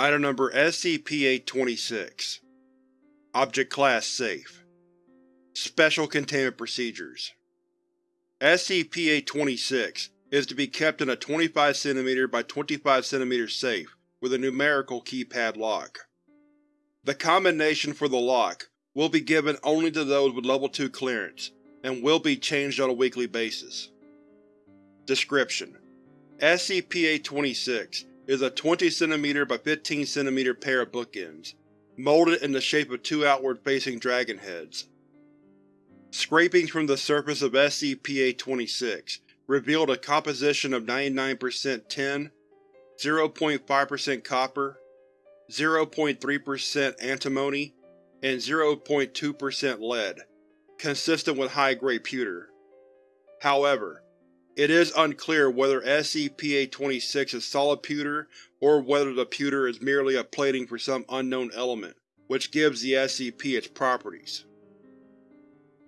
Item Number SCP-826 Object Class Safe Special Containment Procedures SCP-826 is to be kept in a 25 cm by 25 cm safe with a numerical keypad lock. The combination for the lock will be given only to those with Level 2 clearance, and will be changed on a weekly basis. Description: SCP-826 is a 20 cm by 15 cm pair of bookends, molded in the shape of two outward-facing dragon heads. Scrapings from the surface of SCP-826 revealed a composition of 99% tin, 0.5% copper, 0.3% antimony, and 0.2% lead, consistent with high-grade pewter. However, it is unclear whether SCP-826 is solid pewter or whether the pewter is merely a plating for some unknown element, which gives the SCP its properties.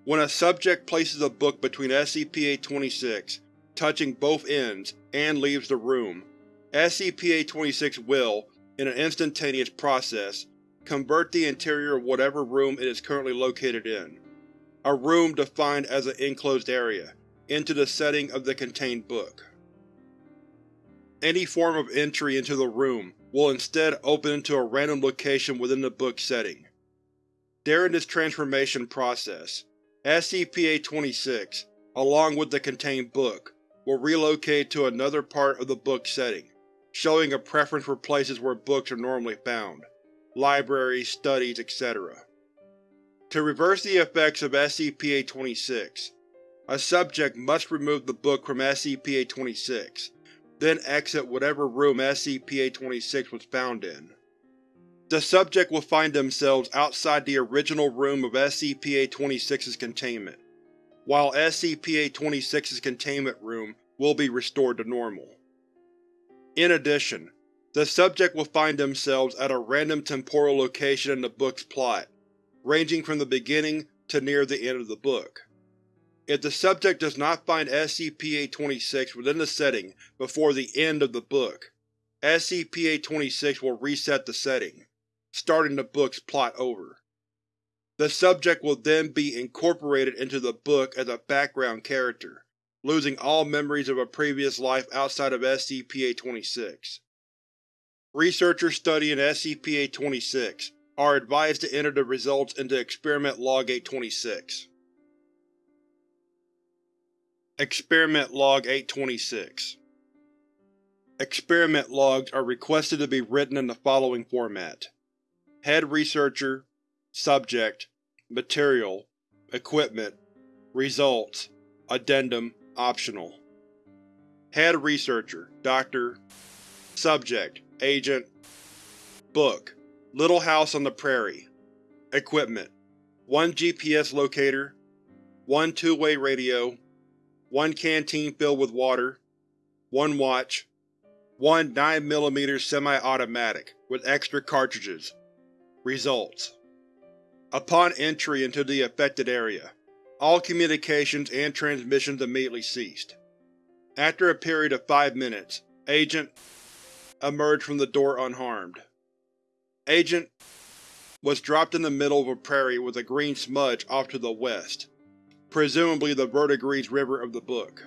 When a subject places a book between SCP-826, touching both ends, and leaves the room, SCP-826 will, in an instantaneous process, convert the interior of whatever room it is currently located in, a room defined as an enclosed area, into the setting of the contained book. Any form of entry into the room will instead open into a random location within the book setting. During this transformation process, SCP-826, along with the contained book, will relocate to another part of the book setting, showing a preference for places where books are normally found libraries, studies, etc. To reverse the effects of SCP-826, a subject must remove the book from SCP-826, then exit whatever room SCP-826 was found in. The subject will find themselves outside the original room of SCP-826's containment, while SCP-826's containment room will be restored to normal. In addition, the subject will find themselves at a random temporal location in the book's plot, ranging from the beginning to near the end of the book. If the subject does not find SCP-826 within the setting before the end of the book, SCP-826 will reset the setting, starting the book's plot over. The subject will then be incorporated into the book as a background character, losing all memories of a previous life outside of SCP-826. Researchers studying SCP-826 are advised to enter the results into Experiment Log 826. Experiment Log 826 Experiment logs are requested to be written in the following format. Head Researcher Subject Material Equipment Results Addendum Optional Head Researcher Dr. Subject Agent Book Little House on the Prairie Equipment 1 GPS locator 1 two-way radio 1 canteen filled with water 1 watch 1 9mm semi-automatic with extra cartridges Results Upon entry into the affected area, all communications and transmissions immediately ceased. After a period of five minutes, Agent emerged from the door unharmed. Agent was dropped in the middle of a prairie with a green smudge off to the west, presumably the Verdigris River of the book.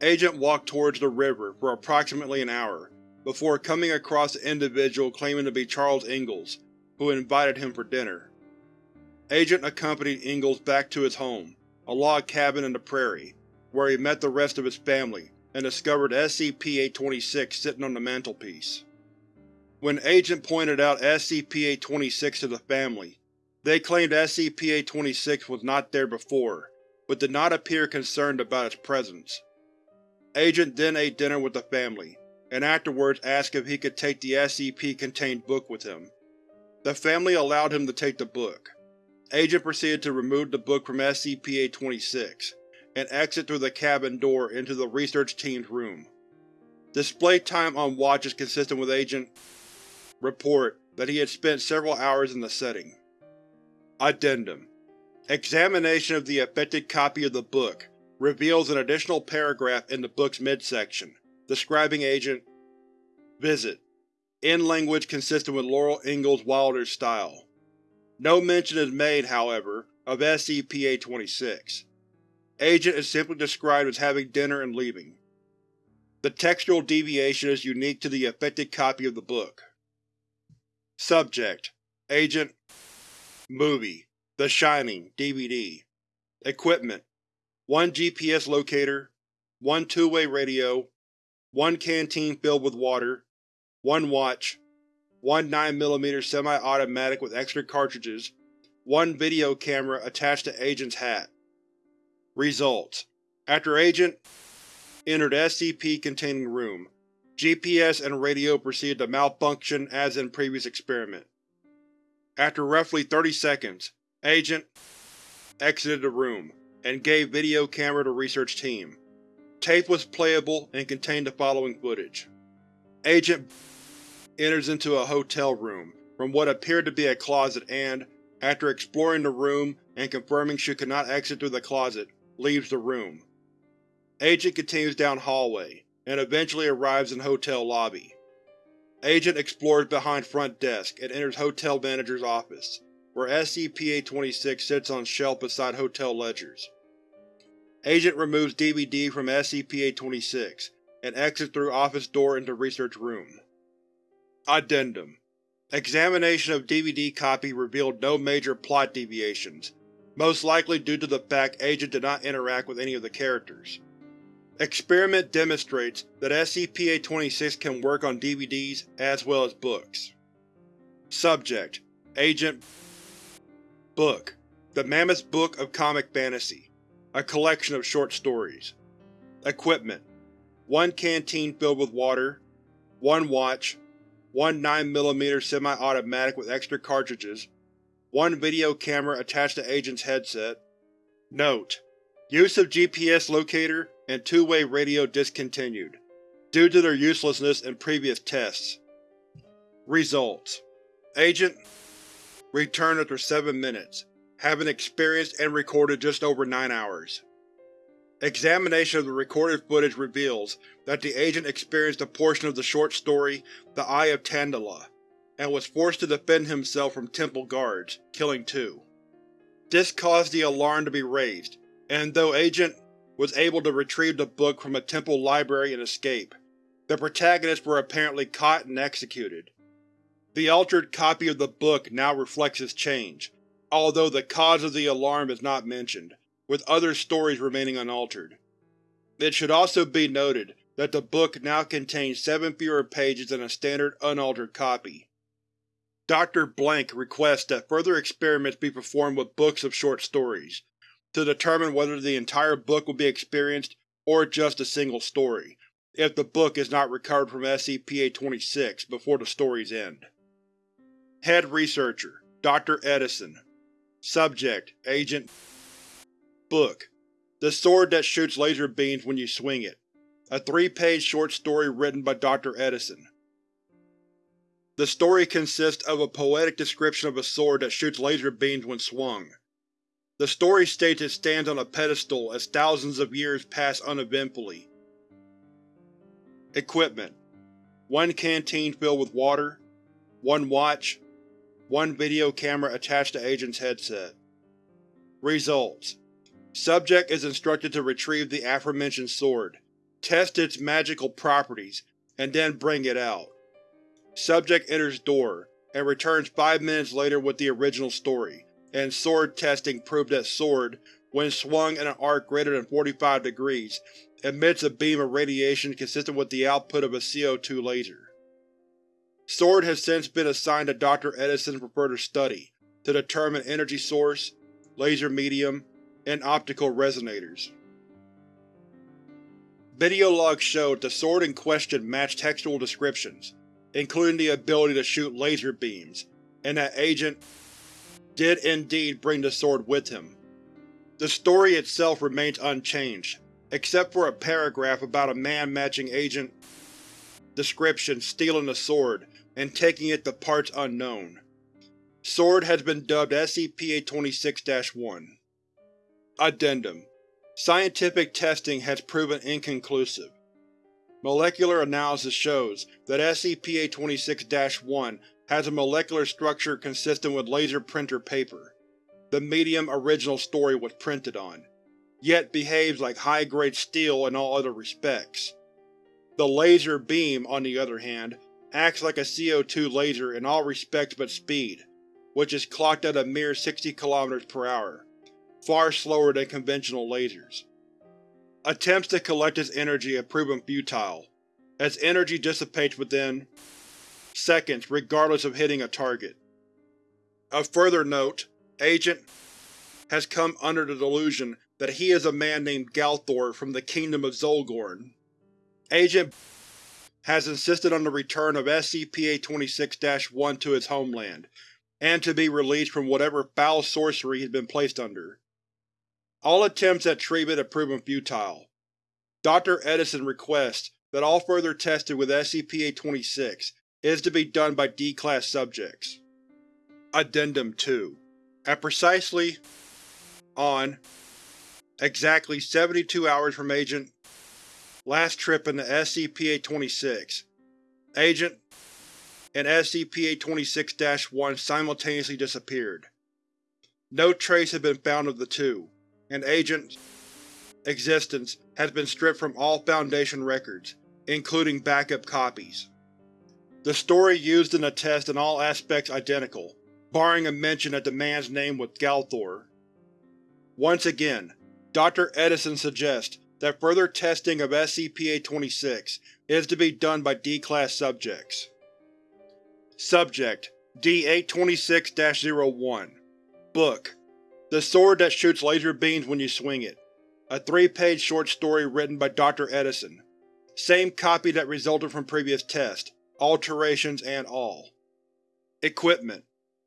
Agent walked towards the river for approximately an hour before coming across an individual claiming to be Charles Ingalls, who invited him for dinner. Agent accompanied Ingalls back to his home, a log cabin in the prairie, where he met the rest of his family and discovered SCP-826 sitting on the mantelpiece. When Agent pointed out SCP-826 to the family, they claimed SCP-826 was not there before, but did not appear concerned about its presence. Agent then ate dinner with the family, and afterwards asked if he could take the SCP-contained book with him. The family allowed him to take the book. Agent proceeded to remove the book from SCP-826, and exit through the cabin door into the research team's room. Display time on watch is consistent with Agent report that he had spent several hours in the setting. Addendum Examination of the affected copy of the book reveals an additional paragraph in the book's midsection, describing Agent Visit in language consistent with Laura Ingalls Wilder's style. No mention is made, however, of SCP-826. Agent is simply described as having dinner and leaving. The textual deviation is unique to the affected copy of the book. Subject: Agent Movie The Shining DVD Equipment: 1 GPS locator, 1 two-way radio, 1 canteen filled with water, 1 watch, 1 9mm semi-automatic with extra cartridges, 1 video camera attached to Agent's hat. Results: After Agent entered SCP-containing room, GPS and radio proceeded to malfunction as in previous experiment. After roughly 30 seconds, Agent exited the room and gave video camera to research team. Tape was playable and contained the following footage. Agent enters into a hotel room from what appeared to be a closet and, after exploring the room and confirming she could not exit through the closet, leaves the room. Agent continues down hallway, and eventually arrives in hotel lobby. Agent explores behind front desk and enters hotel manager's office, where SCP-826 sits on shelf beside hotel ledgers. Agent removes DVD from SCP-826 and exits through office door into research room. Addendum Examination of DVD copy revealed no major plot deviations, most likely due to the fact Agent did not interact with any of the characters. Experiment demonstrates that SCP-826 can work on DVDs as well as books. Subject: Agent. Book: The Mammoth Book of Comic Fantasy. A collection of short stories. Equipment: 1 canteen filled with water, 1 watch, 1 9mm semi-automatic with extra cartridges, 1 video camera attached to Agent's headset. Note: Use of GPS locator and two-way radio discontinued, due to their uselessness in previous tests. Results: Agent returned after 7 minutes, having experienced and recorded just over 9 hours. Examination of the recorded footage reveals that the agent experienced a portion of the short story The Eye of Tandala, and was forced to defend himself from temple guards, killing two. This caused the alarm to be raised, and though Agent was able to retrieve the book from a temple library and escape, the protagonists were apparently caught and executed. The altered copy of the book now reflects this change, although the cause of the alarm is not mentioned with other stories remaining unaltered. It should also be noted that the book now contains seven fewer pages than a standard unaltered copy. Dr. Blank requests that further experiments be performed with books of short stories, to determine whether the entire book will be experienced or just a single story, if the book is not recovered from SCP-826 before the story's end. Head Researcher Dr. Edison Subject Agent Book The Sword That Shoots Laser Beams When You Swing It A three-page short story written by Dr. Edison. The story consists of a poetic description of a sword that shoots laser beams when swung. The story states it stands on a pedestal as thousands of years pass uneventfully. Equipment: 1 canteen filled with water, 1 watch, 1 video camera attached to Agent's headset. Results: Subject is instructed to retrieve the aforementioned sword, test its magical properties, and then bring it out. Subject enters door, and returns five minutes later with the original story, and sword testing proved that sword, when swung in an arc greater than 45 degrees, emits a beam of radiation consistent with the output of a CO2 laser. Sword has since been assigned to Dr. Edison for further study, to determine energy source, laser medium, and optical resonators. Video logs showed the sword in question matched textual descriptions, including the ability to shoot laser beams, and that Agent did indeed bring the sword with him. The story itself remains unchanged, except for a paragraph about a man matching Agent description stealing the sword and taking it to parts unknown. Sword has been dubbed SCP-826-1. Addendum Scientific testing has proven inconclusive. molecular analysis shows that SCP-826-1 has a molecular structure consistent with laser printer paper, the medium original story was printed on, yet behaves like high-grade steel in all other respects. The laser beam, on the other hand, acts like a CO2 laser in all respects but speed, which is clocked at a mere 60 km per hour, far slower than conventional lasers. Attempts to collect its energy have proven futile, as energy dissipates within seconds regardless of hitting a target. Of further note, Agent has come under the delusion that he is a man named Galthor from the Kingdom of Zolgorn. Agent has insisted on the return of SCP-826-1 to its homeland, and to be released from whatever foul sorcery he has been placed under. All attempts at treatment have proven futile. Dr. Edison requests that all further testing with SCP-826 is to be done by D-Class subjects. Addendum 2 At precisely on exactly 72 hours from Agent last trip in the SCP-826, Agent and SCP-826-1 simultaneously disappeared. No trace has been found of the two, and Agent's existence has been stripped from all Foundation records, including backup copies. The story used in the test in all aspects identical, barring a mention that the man's name was Galthor. Once again, Dr. Edison suggests that further testing of SCP-826 is to be done by D-Class subjects. Subject D-826-01 Book The Sword That Shoots Laser Beams When You Swing It A three-page short story written by Dr. Edison. Same copy that resulted from previous test, alterations and all. Equipment: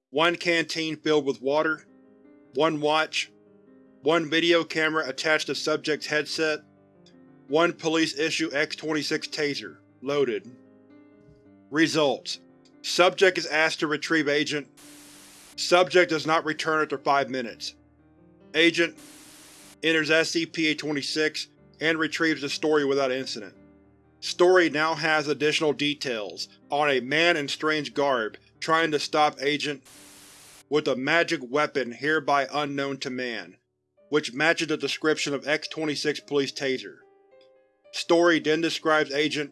One canteen filled with water, one watch, one video camera attached to subject's headset, one police-issue X-26 taser, loaded. Results: Subject is asked to retrieve Agent. Subject does not return after 5 minutes. Agent enters SCP-826 and retrieves the story without incident. Story now has additional details on a man in strange garb trying to stop Agent with a magic weapon hereby unknown to man, which matches the description of X-26 Police Taser. Story then describes Agent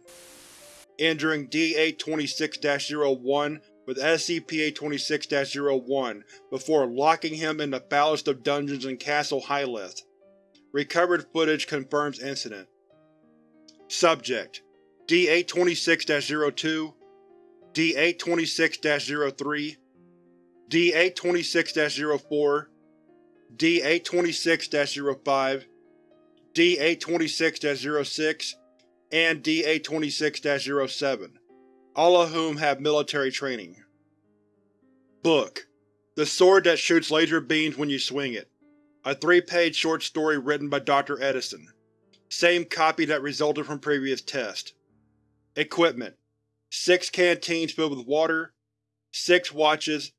injuring D-826-01 with SCP-826-01 before locking him in the foulest of dungeons in Castle Hyleth. Recovered footage confirms incident. Subject: D-826-02 D-826-03 D-826-04 D-826-05 D-826-06 and D-826-07, all of whom have military training. Book: The Sword That Shoots Laser Beams When You Swing It. A three-page short story written by Dr. Edison. Same copy that resulted from previous test. Equipment: Six canteens filled with water, six watches,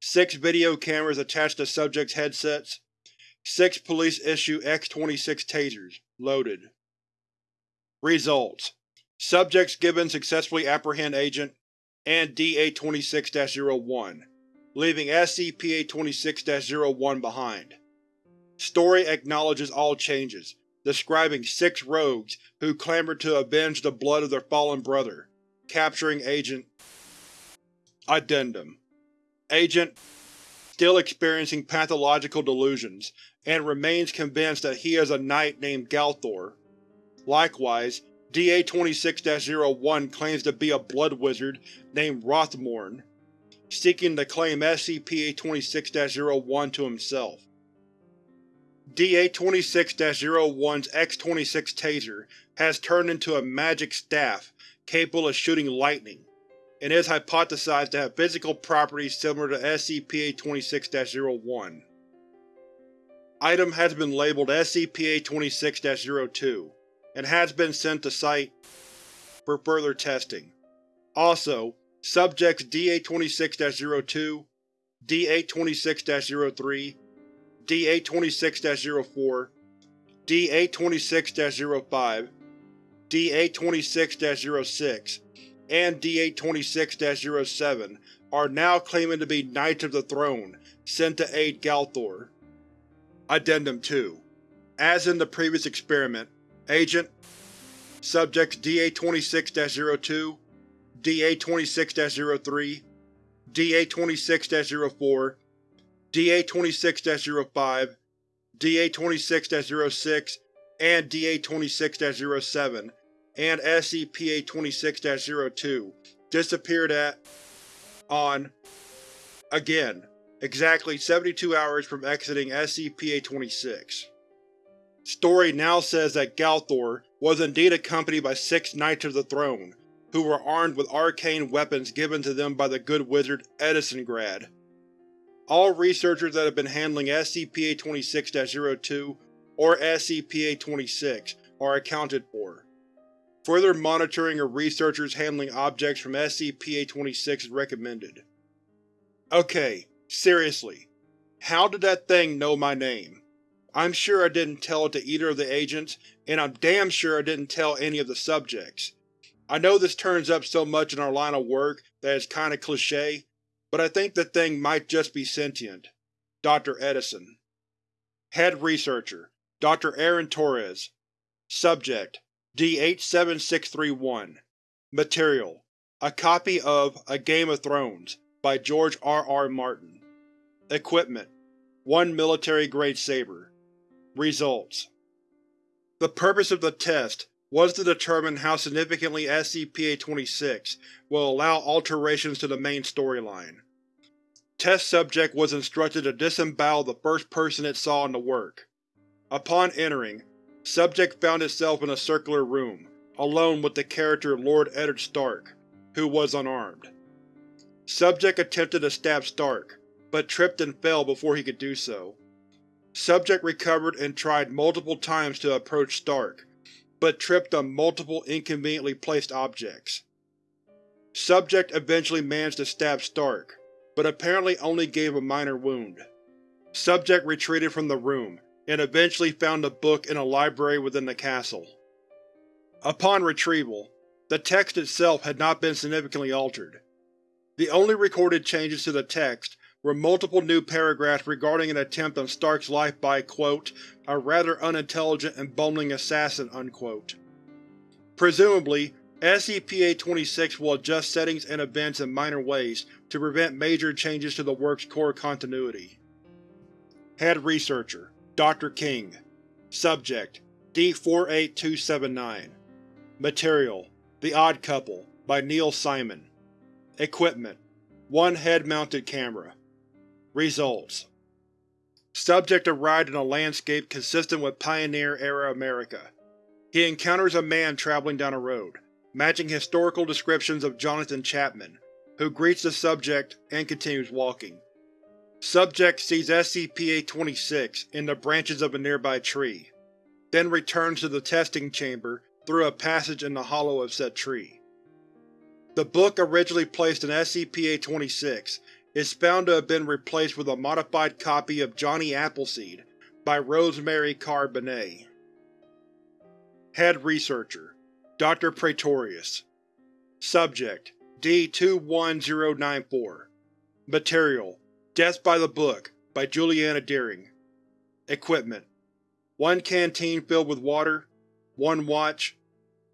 six video cameras attached to subjects' headsets, six police-issue X-26 tasers, loaded. Results: Subjects given successfully apprehend Agent and D-826-01, leaving SCP-826-01 behind. Story acknowledges all changes, describing six rogues who clamored to avenge the blood of their fallen brother, capturing Agent Addendum Agent still experiencing pathological delusions, and remains convinced that he is a knight named Galthor. Likewise, D-826-01 claims to be a blood wizard named Rothmorn, seeking to claim SCP-826-01 to himself. D-826-01's X-26 taser has turned into a magic staff capable of shooting lightning, and is hypothesized to have physical properties similar to SCP-826-01. Item has been labeled SCP-826-02, and has been sent to Site for further testing. Also, subjects D-826-02, D-826-03, D-826-04, D-826-05, D-826-06 and D-826-07 are now claiming to be Knights of the Throne sent to aid Galthor. Addendum 2 As in the previous experiment, Agent Subjects D-826-02, D-826-03, D-826-04, D-826-05, D-826-06, and D-826-07, and SCP-826-02 disappeared at on again, exactly 72 hours from exiting SCP-826. Story now says that Galthor was indeed accompanied by six Knights of the Throne, who were armed with arcane weapons given to them by the good wizard Edisongrad. All researchers that have been handling SCP-826-02 or SCP-826 are accounted for. Further monitoring of researchers handling objects from SCP-826 is recommended. Okay, seriously. How did that thing know my name? I'm sure I didn't tell it to either of the agents, and I'm damn sure I didn't tell any of the subjects. I know this turns up so much in our line of work that it's kinda cliché, but I think the thing might just be sentient. Dr. Edison Head Researcher Dr. Aaron Torres Subject D-87631 Material A copy of A Game of Thrones by George R. R. Martin Equipment 1 military-grade saber Results The purpose of the test was to determine how significantly SCP-826 will allow alterations to the main storyline. Test Subject was instructed to disembowel the first person it saw in the work. Upon entering, Subject found itself in a circular room, alone with the character Lord Eddard Stark, who was unarmed. Subject attempted to stab Stark, but tripped and fell before he could do so. Subject recovered and tried multiple times to approach Stark, but tripped on multiple inconveniently placed objects. Subject eventually managed to stab Stark, but apparently only gave a minor wound. Subject retreated from the room and eventually found a book in a library within the castle. Upon retrieval, the text itself had not been significantly altered. The only recorded changes to the text were multiple new paragraphs regarding an attempt on Stark's life by, quote, a rather unintelligent and bumbling assassin, unquote. Presumably, SCP-826 will adjust settings and events in minor ways to prevent major changes to the work's core continuity. Head Researcher Dr. King Subject D-48279 Material The Odd Couple by Neil Simon Equipment One head-mounted camera Results Subject arrived in a landscape consistent with Pioneer-era America. He encounters a man traveling down a road, matching historical descriptions of Jonathan Chapman, who greets the subject and continues walking. Subject sees SCP-826 in the branches of a nearby tree, then returns to the testing chamber through a passage in the hollow of said tree. The book originally placed in SCP-826 is found to have been replaced with a modified copy of Johnny Appleseed by Rosemary Carr Benet. Head Researcher Dr. Praetorius Subject D-21094 Material Death by the Book by Juliana Deering Equipment One canteen filled with water, one watch,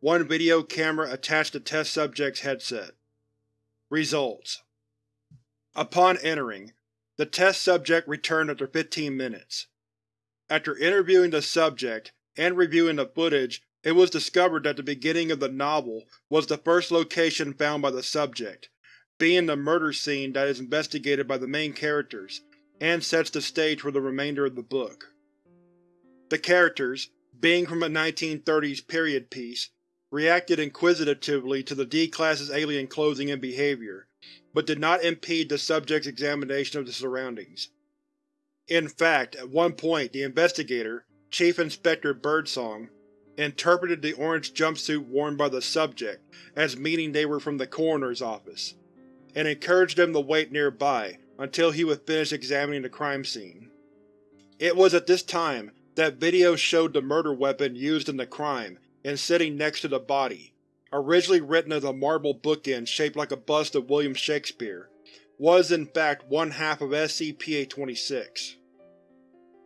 one video camera attached to test subject's headset. Results Upon entering, the test subject returned after 15 minutes. After interviewing the subject and reviewing the footage, it was discovered that the beginning of the novel was the first location found by the subject, being the murder scene that is investigated by the main characters, and sets the stage for the remainder of the book. The characters, being from a 1930s period piece, reacted inquisitively to the D-Class's alien clothing and behavior, but did not impede the subject's examination of the surroundings. In fact, at one point the investigator, Chief Inspector Birdsong, interpreted the orange jumpsuit worn by the subject as meaning they were from the coroner's office and encouraged them to wait nearby until he would finish examining the crime scene. It was at this time that video showed the murder weapon used in the crime and sitting next to the body, originally written as a marble bookend shaped like a bust of William Shakespeare, was in fact one half of SCP-826.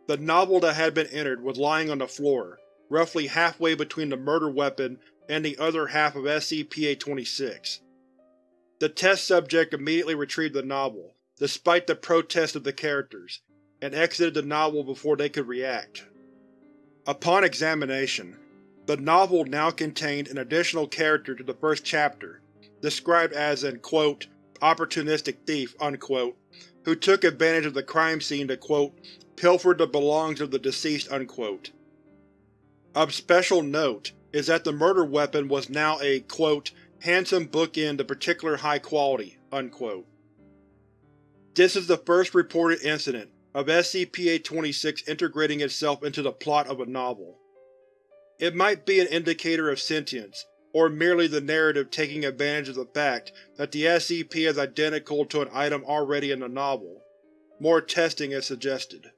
The novel that had been entered was lying on the floor, roughly halfway between the murder weapon and the other half of SCP-826. The test subject immediately retrieved the novel, despite the protests of the characters, and exited the novel before they could react. Upon examination, the novel now contained an additional character to the first chapter, described as an quote, opportunistic thief unquote, who took advantage of the crime scene to quote, pilfer the belongings of the deceased unquote. Of special note is that the murder weapon was now a quote, handsome bookend of particular high quality. Unquote. This is the first reported incident of SCP-826 integrating itself into the plot of a novel. It might be an indicator of sentience, or merely the narrative taking advantage of the fact that the SCP is identical to an item already in the novel. More testing is suggested.